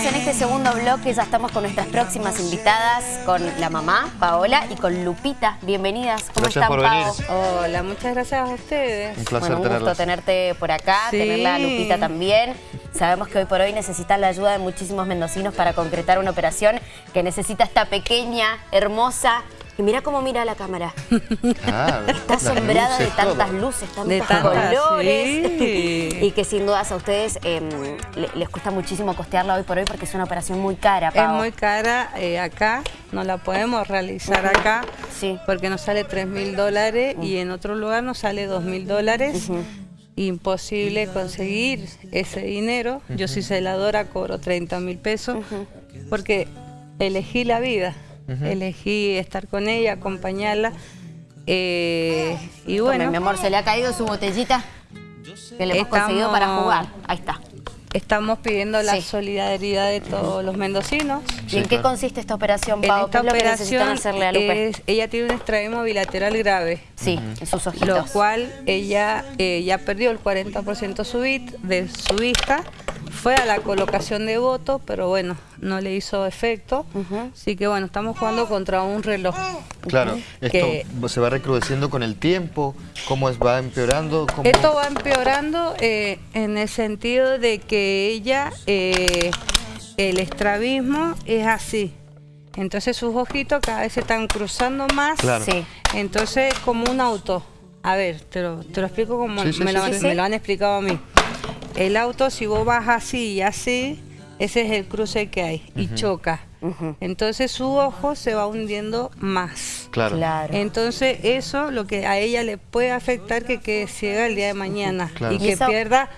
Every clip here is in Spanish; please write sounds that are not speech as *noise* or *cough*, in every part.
En este segundo bloque, ya estamos con nuestras próximas invitadas, con la mamá, Paola, y con Lupita. Bienvenidas, ¿cómo Gracias están, por Pao? venir. Hola, muchas gracias a ustedes. Un placer Bueno, un gusto tenerlas. tenerte por acá, Sí. tenerla a Lupita también. Sabemos que hoy por hoy necesitan la ayuda de muchísimos mendocinos para concretar una operación que necesita esta pequeña, hermosa... Y mira cómo mira la cámara. Ah, *laughs* Está asombrada de tantas todo. luces, tantos De tantas, colores. sí. *laughs* y que sin dudas a ustedes eh, le- les cuesta muchísimo costearla hoy por hoy porque es una operación muy cara, Es muy cara eh, acá, no la podemos realizar acá Sí. porque nos sale 3 mil dólares y en otro lugar nos sale 2 mil dólares. Imposible conseguir ese dinero. Yo soy celadora, cobro 30 mil pesos porque elegí la vida, elegí estar con ella, acompañarla. eh, y Tome, bueno, mi amor, ¿se le ha caído su botellita? Que le hemos Estamos- conseguido para jugar. Ahí está. estamos pidiendo la Sí. solidaridad de todos los mendocinos. ¿Y en qué consiste esta operación, En Pau? esta ¿Qué es lo que necesitan operación, hacerle a Lupe? es- ella tiene un extraemo bilateral grave, Sí, en sus lo ojitos. cual ella eh, ya perdió el 40% su vit- de su vista. Fue a la colocación de voto, pero bueno, no le hizo efecto. Así que bueno, estamos jugando contra un reloj. Claro, esto Que- se va recrudeciendo con el tiempo, cómo es, va empeorando. ¿Cómo? Esto va empeorando eh, en el sentido de que ella, eh, el estrabismo es así. Entonces sus ojitos cada vez se están cruzando más. Claro. Sí. Entonces como un auto. A ver, te lo, te lo explico como Sí, sí, me, sí, lo, sí, me sí. lo han explicado a mí. El auto, si vos vas así y así, ese es el cruce que hay y choca. Entonces su ojo se va hundiendo más. Claro. Claro. Entonces eso lo que a ella le puede afectar que quede ciega el día de mañana Claro. y que pierda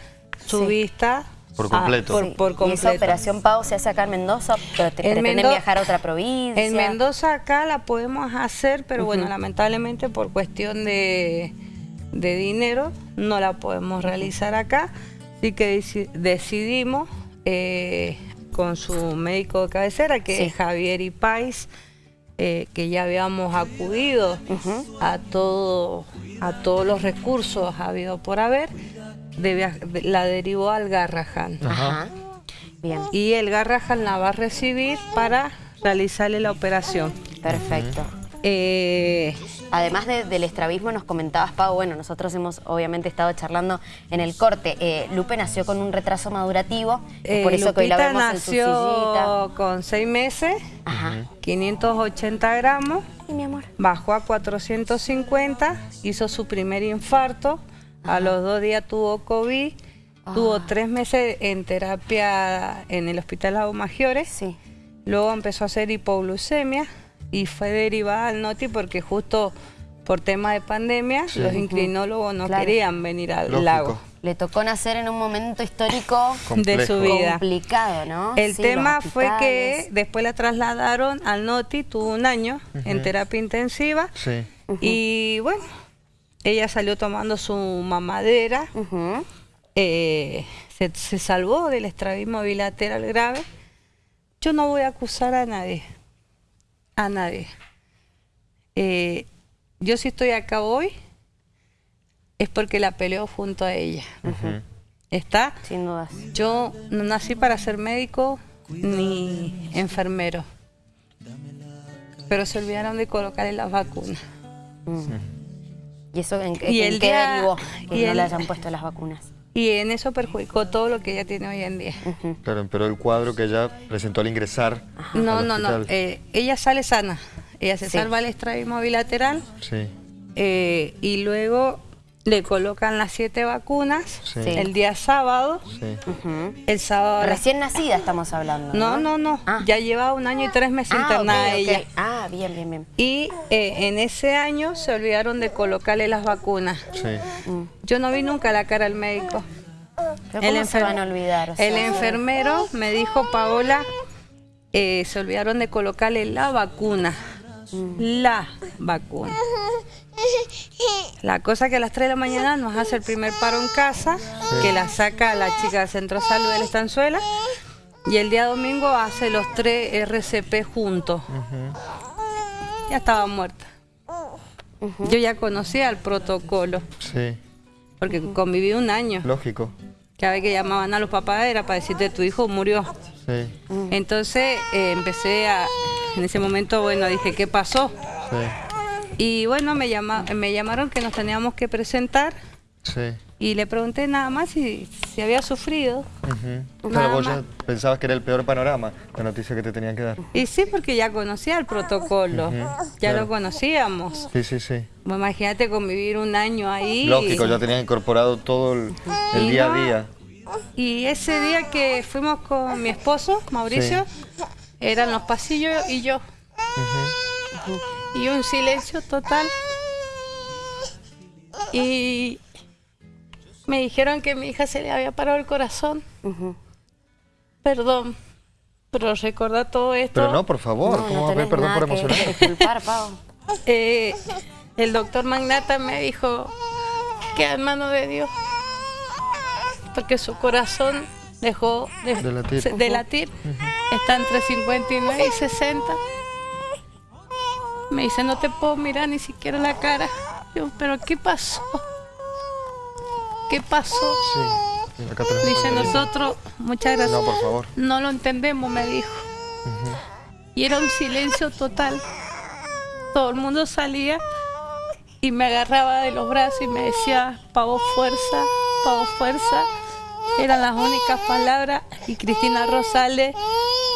su Sí. vista Por ah, completo. por, por ¿Y esa completo. operación, Pau, se hace acá en Mendoza? ¿Pero te En pretenden Mendo- viajar a otra provincia? En Mendoza acá la podemos hacer, pero bueno, lamentablemente por cuestión de, de dinero no la podemos realizar acá. Así que deci- decidimos eh, con su médico de cabecera, que Sí. es Javier Ipais, eh, que ya habíamos acudido a, todo, a todos los recursos habido por haber, de via- de- la derivó al Garrahan. Ajá. Bien, Y el Garrahan la va a recibir para realizarle la operación. perfecto. Eh, Además de- del estrabismo, nos comentabas, Pau, bueno, nosotros hemos obviamente estado charlando en el corte. Eh, Lupe nació con un retraso madurativo, eh, por eso que hoy la Lupita en su nació con seis meses, Ajá. 580 gramos, Y mi amor. bajó a 450, hizo su primer infarto, a los dos días tuvo COVID, Ah. tuvo tres meses en terapia en el Hospital Lago Maggiore, Sí. luego empezó a hacer hipoglucemia y fue derivada al NOTI porque justo por tema de pandemia los inclinólogos no Claro. querían venir al Lógico. lago Le tocó nacer en un momento histórico de su Complejo. vida. complicado, ¿no? El Sí, tema fue que después la trasladaron al NOTI, tuvo un año en terapia intensiva Sí. y bueno, ella salió tomando su mamadera, eh, se, se salvó del estrabismo bilateral grave. Yo no voy a acusar a nadie, a nadie. Eh, yo si estoy acá hoy es porque la peleó junto a ella. ¿Está? Sin dudas. Yo no nací para ser médico ni enfermero. Pero se olvidaron de colocarle las vacunas. ¿Y eso en, qué- Y en el qué día- derivó que y no el- le hayan puesto las vacunas? Y en eso perjudicó todo lo que ella tiene hoy en día. Claro, empeoró el cuadro que ella presentó al ingresar. No, al no, no. eh, ella sale sana. Ella se Sí. salva el estrabismo bilateral Sí. eh, y luego le colocan las siete vacunas Sí. el día sábado. Sí. El sábado. Recién nacida estamos hablando. No, no, no. Ah. Ya lleva un año y tres meses Ah, internada ella. Ah, bien, bien, bien. Y eh, en ese año se olvidaron de colocarle las vacunas. Sí. Yo no vi nunca la cara al médico. Pero ¿cómo se van a olvidar? O sea, el enfermero me dijo, Paola, eh, se olvidaron de colocarle la vacuna. La vacuna. *laughs* La cosa que a las 3 de la mañana nos hace el primer paro en casa, que la saca la chica del Centro de Salud de la Estanzuela, y el día domingo hace los tres RCP juntos. Ya estaba muerta. Yo ya conocía el protocolo, Sí. porque conviví un año. Lógico. cada vez que llamaban a los papás era para decirte tu hijo murió. Sí, Entonces eh, empecé a, en ese momento, bueno, dije, ¿qué pasó? sí, Y bueno, me, llama, me llamaron que nos teníamos que presentar sí. y le pregunté nada más si, si había sufrido. Nada Pero vos ya pensabas que era el peor panorama, la noticia que te tenían que dar. Y sí, porque ya conocía el protocolo, ya claro. lo conocíamos. Sí, sí, sí. Imagínate convivir un año ahí. Lógico, ya tenían incorporado todo el, día a día. Y ese día que fuimos con mi esposo, Mauricio, eran los pasillos y yo. Y un silencio total. Y me dijeron que a mi hija se le había parado el corazón. Perdón, pero recordar todo esto. Pero no, por favor, No, ¿cómo no a perdón por emocionar? disculpar, Pau. *laughs* Eh, el doctor Magnata me dijo que en mano de Dios, porque su corazón dejó de, De latir. se- de latir. está entre 59 y 60. Me dice, no te puedo mirar ni siquiera la cara. Digo, pero ¿qué pasó? ¿Qué pasó? Sí, acá Dice, nosotros, muchas gracias. No, por favor. No lo entendemos, me dijo. Y era un silencio total. Todo el mundo salía y me agarraba de los brazos y me decía, Pavo fuerza, Pavo fuerza. Eran las únicas palabras. Y Cristina Rosales,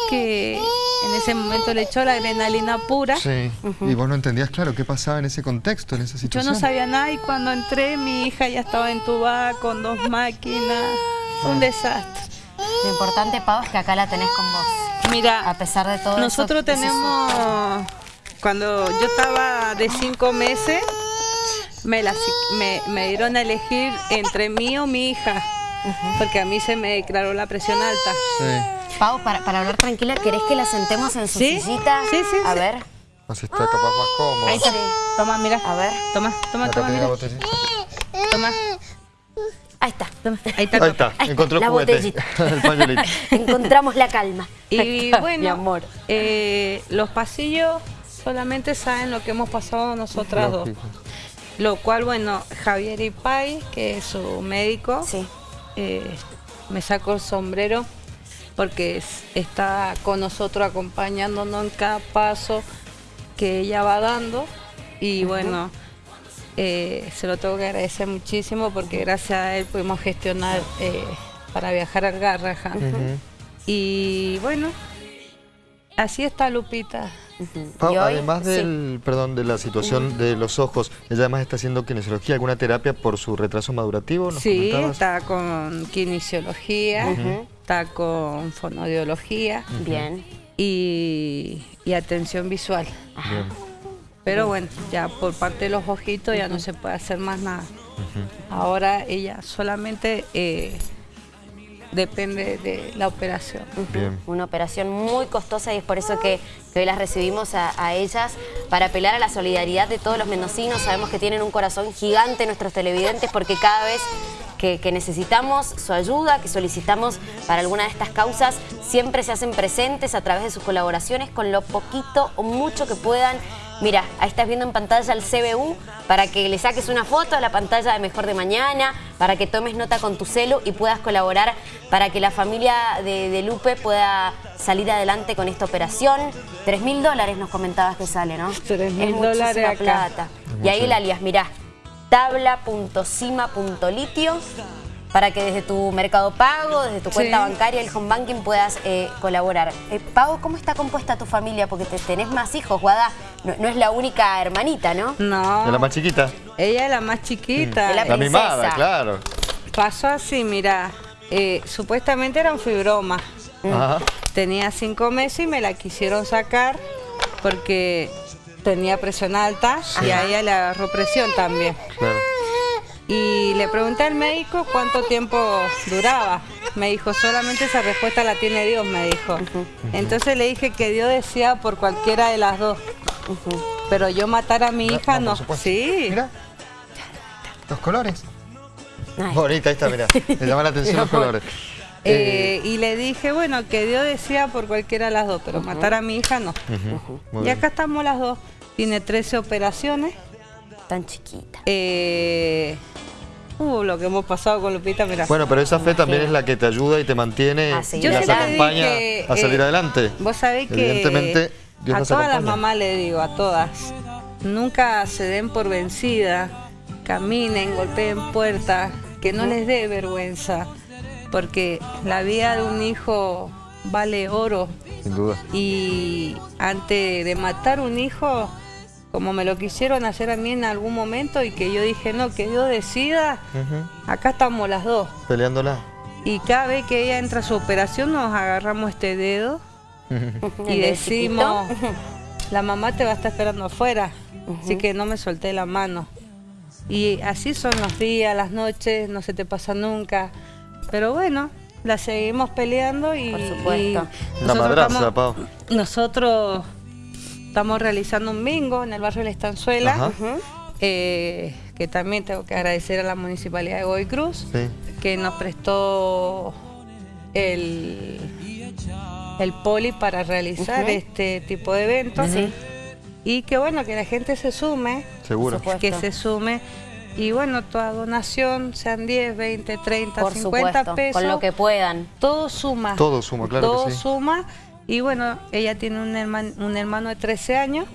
que en ese momento le echó la adrenalina pura. Sí, y vos no entendías, claro, qué pasaba en ese contexto, en esa Yo situación. no sabía nada y cuando entré mi hija ya estaba entubada con dos máquinas. Un desastre. Lo importante, Pau, es que acá la tenés con vos. Mira, A pesar de todo Nosotros eso, tenemos, cuando yo estaba de cinco meses, me, la me, me dieron a elegir entre mí o mi hija, porque a mí se me declaró la presión alta. Sí, Pau, para, para hablar tranquila, ¿querés que la sentemos en su ¿Sí? sillita? Sí, sí, A sí. ver, así está capaz más cómodo. Ahí está. Sí. Toma, mira. a ver. Toma, toma, Acá toma, mira. Toma, Ahí está. toma. Ahí está. Ahí está, Ahí encontró el la juguete, botellita. *laughs* el pañuelito. *laughs* Encontramos la calma. Y bueno, Mi amor. eh, los pasillos solamente saben lo que hemos pasado nosotras dos. Lo cual, bueno, Javier Ipay, que es su médico, Sí. eh, me sacó el sombrero porque es- está con nosotros acompañándonos en cada paso que ella va dando y bueno, eh, se lo tengo que agradecer muchísimo porque gracias a él pudimos gestionar eh, para viajar al Garrahan. Y bueno, así está Lupita. Pau, hoy, además sí. del, perdón, de la situación de los ojos, ella además está haciendo kinesiología, alguna terapia por su retraso madurativo, ¿nos Sí, comentabas? está con kinesiología, está con fonodiología Bien. y, y atención visual. Bien. Pero bueno, ya por parte de los ojitos ya no se puede hacer más nada. Ahora ella solamente eh, depende de la operación. Bien. Una operación muy costosa y es por eso que, que hoy las recibimos a, a ellas para apelar a la solidaridad de todos los mendocinos. Sabemos que tienen un corazón gigante nuestros televidentes porque cada vez que, que necesitamos su ayuda, que solicitamos para alguna de estas causas, siempre se hacen presentes a través de sus colaboraciones con lo poquito o mucho que puedan. Mira, ahí estás viendo en pantalla el CBU para que le saques una foto a la pantalla de Mejor de Mañana, para que tomes nota con tu celu y puedas colaborar para que la familia de, de Lupe pueda salir adelante con esta operación. Tres mil dólares nos comentabas que sale, ¿no? 3.000 Es muchísima dólares acá. plata. Y ahí el alias, mirá, tabla.cima.litio para que desde tu mercado pago, desde tu Sí. cuenta bancaria, el home banking puedas eh, colaborar. Eh, Pau, ¿cómo está compuesta tu familia? Porque te, tenés más hijos, Guada. No, no es la única hermanita, ¿no? No, ¿Es la más chiquita? ella es la más chiquita. Es la mimada, claro. Pasó así, mira, eh, supuestamente era un fibroma. Ajá. Tenía cinco meses y me la quisieron sacar porque tenía presión alta y a ella le agarró presión también. Claro. Y le pregunté al médico cuánto tiempo duraba. Me dijo, solamente esa respuesta la tiene Dios, me dijo. Entonces le dije que Dios decía por cualquiera de las dos. Pero yo matar a mi No, hija no. Sí. Mira. Los colores. Ay. Bonita, ahí está, mira. *laughs* Me llama la atención los colores. Eh, y le dije, bueno, que Dios decía por cualquiera de las dos, pero matar a mi hija no. Y bien. acá estamos las dos. Tiene 13 operaciones. Tan chiquita. Eh, Uh, lo que hemos pasado con Lupita, mira. Bueno, pero esa fe también es la que te ayuda y te mantiene y las acompaña que, a salir eh, adelante. Vos sabés que Evidentemente, Dios a todas las mamás le digo, a todas, nunca se den por vencida, caminen, golpeen puertas, que no les dé vergüenza, porque la vida de un hijo vale oro Sin duda. y antes de matar un hijo, como me lo quisieron hacer a mí en algún momento y que yo dije, no, que Dios decida, acá estamos las dos. Peleándola. Y cada vez que ella entra a su operación nos agarramos este dedo *laughs* y decimos, *laughs* la mamá te va a estar esperando afuera, así que no me solté la mano. Y así son los días, las noches, no se te pasa nunca. Pero bueno, la seguimos peleando y... Por supuesto. y La nosotros madraza, estamos- Pau. Nosotros estamos realizando un bingo en el barrio de la Estanzuela, eh, que también tengo que agradecer a la Municipalidad de Goy Cruz Sí. que nos prestó el, el poli para realizar este tipo de eventos. Y que bueno, que la gente se sume, Seguro. Que se sume. Y bueno, toda donación, sean 10, 20, 30, Por 50 supuesto, pesos, con lo que puedan. todo suma. Todo suma, claro Todo que sí. suma. Y bueno, ella tiene un, herman- un hermano de 13 años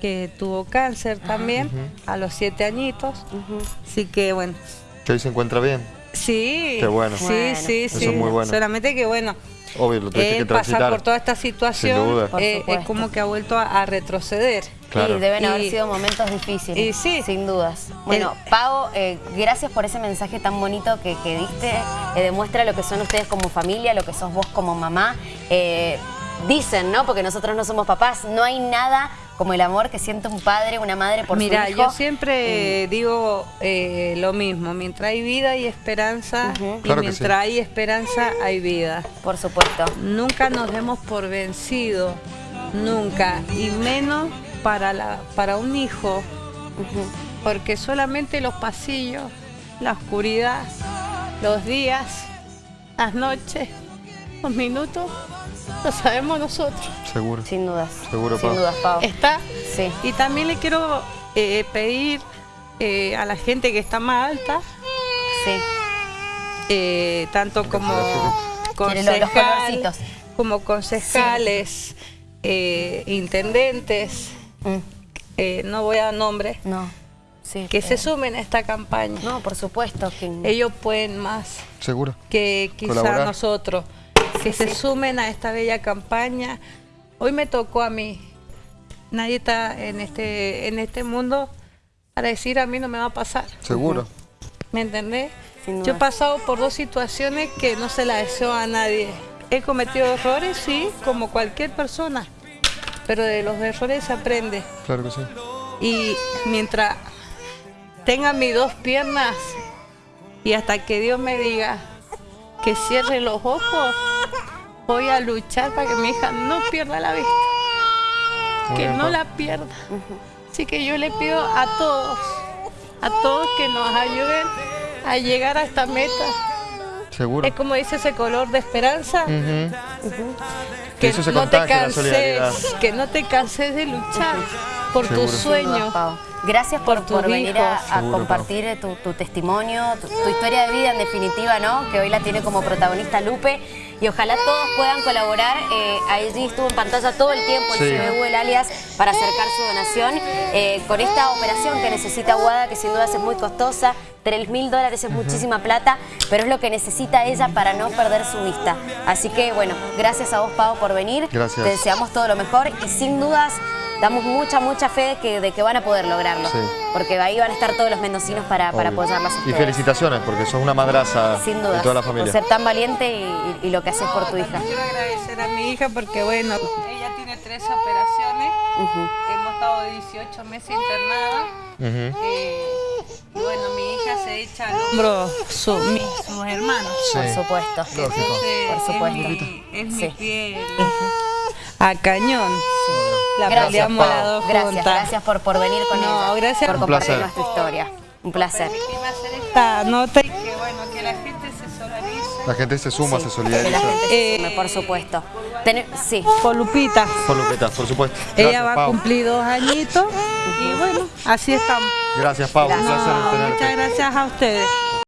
que tuvo cáncer también a los 7 añitos. Así que bueno, Que hoy se encuentra bien. Sí. Qué bueno. Sí, Bueno. sí, Eso sí. es muy bueno. Solamente que bueno, Obvio, lo tuviste que pasar por toda esta situación eh, es como que ha vuelto a, a retroceder. Claro. Sí, deben haber Y- sido momentos difíciles. y sí. Sin dudas. Bueno, Pau, eh, gracias por ese mensaje tan bonito que, que diste. Eh, demuestra lo que son ustedes como familia, lo que sos vos como mamá. Eh, dicen, ¿no? Porque nosotros no somos papás. No hay nada como el amor que siente un padre, una madre por Mira, su hijo. yo siempre digo eh, lo mismo, mientras hay vida hay esperanza y Claro mientras sí. hay esperanza hay vida. Por supuesto. Nunca nos demos por vencido, nunca, y menos para, la, para un hijo, porque solamente los pasillos, la oscuridad, los días, las noches, los minutos, lo sabemos nosotros. Seguro. Sin dudas. Seguro, Sin Pau. dudas, Pau. Está. Sí. Y también le quiero eh, pedir eh, a la gente que está más alta, Sí. eh, tanto como lo- los concejal, colorcitos. como concejales, eh, intendentes, Mm. eh, no voy a dar nombres, No. Sí. que se sumen a esta campaña. No, por supuesto. Que... Ellos pueden más Seguro. que quizá Colaborar. nosotros, que se sumen a esta bella campaña. Hoy me tocó a mí. Nadie está en este, en este mundo para decir a mí no me va a pasar. Seguro. ¿Me entendés? Yo he pasado por dos situaciones que no se las deseo a nadie. He cometido errores, sí, como cualquier persona, pero de los errores se aprende. Claro que sí. Y mientras tenga mis dos piernas y hasta que Dios me diga que cierre los ojos, voy a luchar para que mi hija no pierda la vista, Muy que bien, no Pau. la pierda. Así que yo le pido a todos, a todos que nos ayuden a llegar a esta meta. Seguro. Es como dice ese color de esperanza, Ujú. que no te canses, que no te canses de luchar por Seguro. tus sueños. Gracias por, por tus por venir a, compartir eh, tu, tu testimonio, tu, tu historia de vida en definitiva, ¿no? Que hoy la tiene como protagonista Lupe. Y ojalá todos puedan colaborar. Eh, allí estuvo en pantalla todo el tiempo el Sí. CBU El Alias para acercar su donación. eh, con esta operación que necesita Guada, que sin duda es muy costosa, 3 mil dólares es muchísima plata, pero es lo que necesita ella para no perder su vista. Así que, bueno, gracias a vos, Pau, por venir. Gracias. Te deseamos todo lo mejor y sin dudas damos mucha, mucha fe de que, de que van a poder lograrlo. Sí. Porque ahí van a estar todos los mendocinos para, para apoyarlas Y felicitaciones, porque sos una madraza Sin de dudas. toda la Por familia. ser tan valiente y, lo que haces por tu hija. Quiero agradecer a mi hija porque, bueno, ella tiene tres operaciones. Hemos estado 18 meses internada. Eh, y bueno, mi hija se echa al hombro su, mi- sus hermanos. Sí. Por supuesto. Entonces, Por supuesto. Es mi, es mi Sí. piel. A cañón. La Gracias, peleamos Gracias, gracias por, por venir con No, ella. gracias. Por compartir nuestra historia. Un placer. Hacer esta nota y que, bueno, que la gente se solidarice. La gente se suma, Sí, se solidariza. la gente se Eh, sume, por supuesto. Tener- sí. Con Lupita. Por Lupita, por supuesto. Ella Gracias, va a Pau. cumplir dos añitos y bueno, así estamos. Gracias, Pau. Un Gracias. placer No, muchas gracias a ustedes.